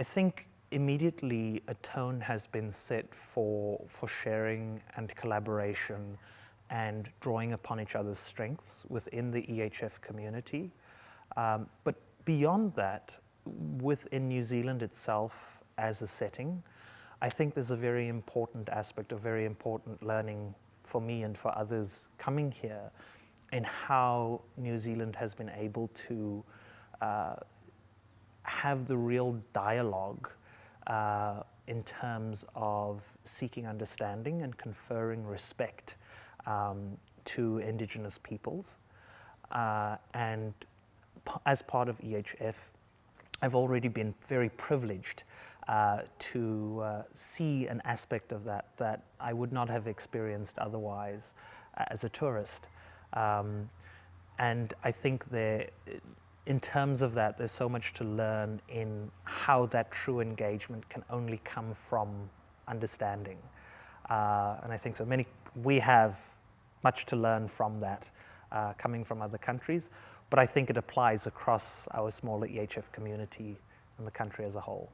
I think immediately a tone has been set for, for sharing and collaboration and drawing upon each other's strengths within the EHF community. Um, but beyond that, within New Zealand itself as a setting, I think there's a very important aspect, a very important learning for me and for others coming here in how New Zealand has been able to uh, have the real dialogue uh, in terms of seeking understanding and conferring respect um, to Indigenous peoples. Uh, and as part of EHF, I've already been very privileged uh, to uh, see an aspect of that that I would not have experienced otherwise uh, as a tourist. Um, and I think there, in terms of that, there's so much to learn in how that true engagement can only come from understanding. Uh, and I think so many, we have much to learn from that uh, coming from other countries, but I think it applies across our smaller EHF community and the country as a whole.